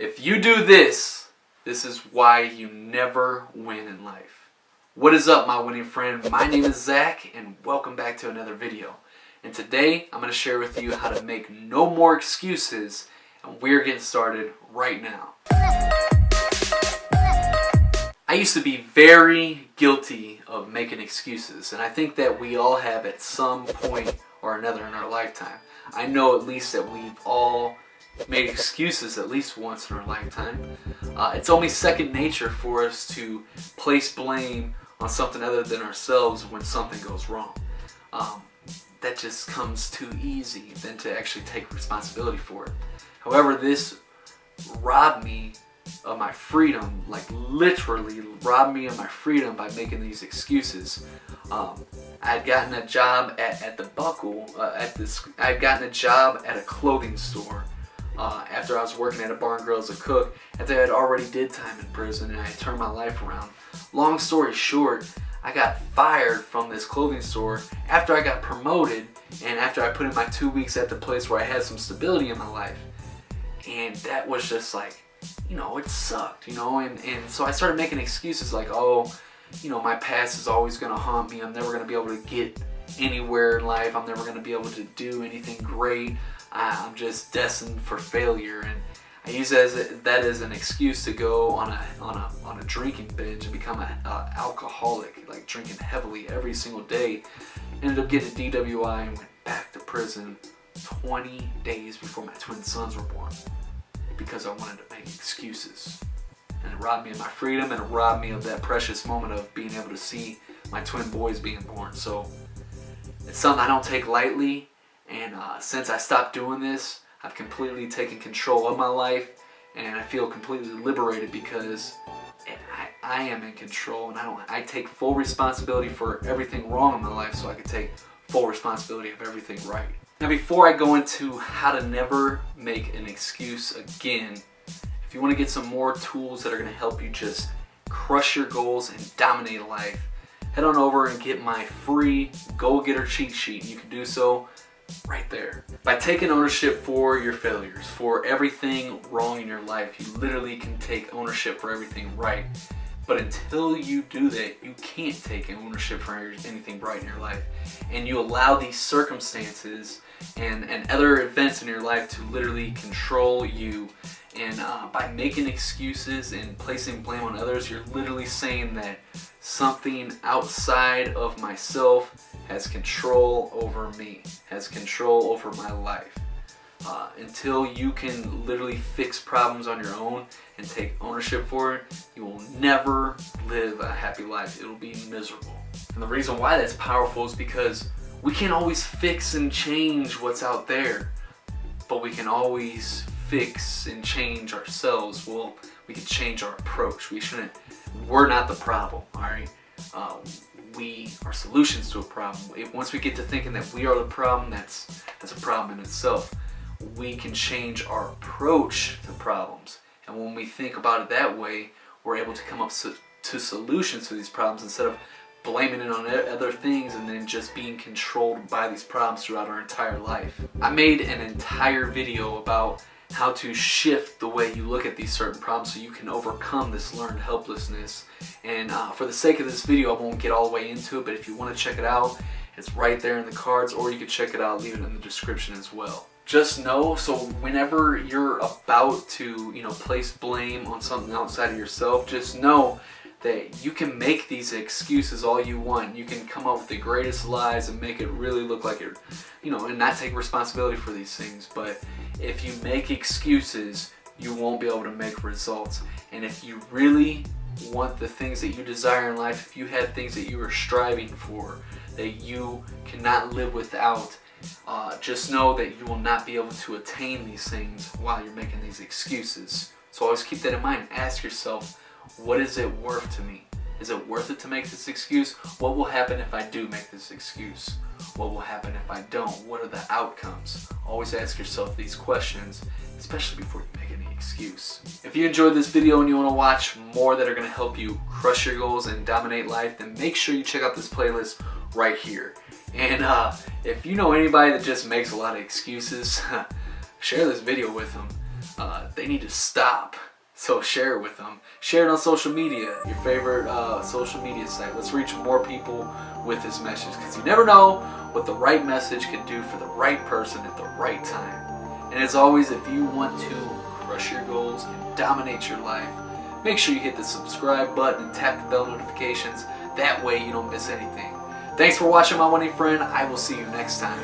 If you do this, this is why you never win in life. What is up, my winning friend? My name is Zach, and welcome back to another video. And today, I'm going to share with you how to make no more excuses, and we're getting started right now. I used to be very guilty of making excuses, and I think that we all have at some point or another in our lifetime. I know at least that we've all made excuses at least once in our lifetime. Uh, it's only second nature for us to place blame on something other than ourselves when something goes wrong. Um, that just comes too easy than to actually take responsibility for it. However, this robbed me of my freedom, like literally robbed me of my freedom by making these excuses. Um, I had gotten a job at, at the Buckle, uh, at this, I had gotten a job at a clothing store uh, after I was working at a bar and grill as a cook, after I had already did time in prison and I turned my life around. Long story short, I got fired from this clothing store after I got promoted and after I put in my two weeks at the place where I had some stability in my life. And that was just like, you know, it sucked, you know, and, and so I started making excuses like, oh, you know, my past is always going to haunt me. I'm never going to be able to get anywhere in life. I'm never going to be able to do anything great. I'm just destined for failure. And I use that as, a, that as an excuse to go on a, on a, on a drinking binge and become an alcoholic, like drinking heavily every single day. Ended up getting a DWI and went back to prison 20 days before my twin sons were born because I wanted to make excuses. And it robbed me of my freedom and it robbed me of that precious moment of being able to see my twin boys being born. So it's something I don't take lightly. And uh, since I stopped doing this, I've completely taken control of my life and I feel completely liberated because I, I am in control and I don't I take full responsibility for everything wrong in my life so I can take full responsibility of everything right. Now before I go into how to never make an excuse again, if you want to get some more tools that are going to help you just crush your goals and dominate life, head on over and get my free Goal Getter cheat sheet. You can do so right there. By taking ownership for your failures, for everything wrong in your life, you literally can take ownership for everything right. But until you do that, you can't take ownership for anything right in your life. And you allow these circumstances and, and other events in your life to literally control you. And uh, by making excuses and placing blame on others, you're literally saying that something outside of myself has control over me, has control over my life. Uh, until you can literally fix problems on your own and take ownership for it, you will never live a happy life. It'll be miserable. And the reason why that's powerful is because we can't always fix and change what's out there, but we can always fix and change ourselves. Well, we can change our approach. We shouldn't, we're not the problem, all right? Uh, we are solutions to a problem. Once we get to thinking that we are the problem, that's, that's a problem in itself we can change our approach to problems. And when we think about it that way, we're able to come up to solutions to these problems instead of blaming it on other things and then just being controlled by these problems throughout our entire life. I made an entire video about how to shift the way you look at these certain problems so you can overcome this learned helplessness. And uh, for the sake of this video, I won't get all the way into it, but if you want to check it out, it's right there in the cards, or you can check it out, leave it in the description as well just know so whenever you're about to you know place blame on something outside of yourself just know that you can make these excuses all you want you can come up with the greatest lies and make it really look like you're you know and not take responsibility for these things but if you make excuses you won't be able to make results and if you really want the things that you desire in life if you have things that you are striving for that you cannot live without uh, just know that you will not be able to attain these things while you're making these excuses. So always keep that in mind. Ask yourself, what is it worth to me? Is it worth it to make this excuse? What will happen if I do make this excuse? What will happen if I don't? What are the outcomes? Always ask yourself these questions, especially before you make any excuse. If you enjoyed this video and you want to watch more that are going to help you crush your goals and dominate life, then make sure you check out this playlist right here. And uh, if you know anybody that just makes a lot of excuses, share this video with them. Uh, they need to stop. So share it with them. Share it on social media, your favorite uh, social media site. Let's reach more people with this message because you never know what the right message can do for the right person at the right time. And as always, if you want to crush your goals and dominate your life, make sure you hit the subscribe button and tap the bell notifications. That way you don't miss anything. Thanks for watching my money friend. I will see you next time.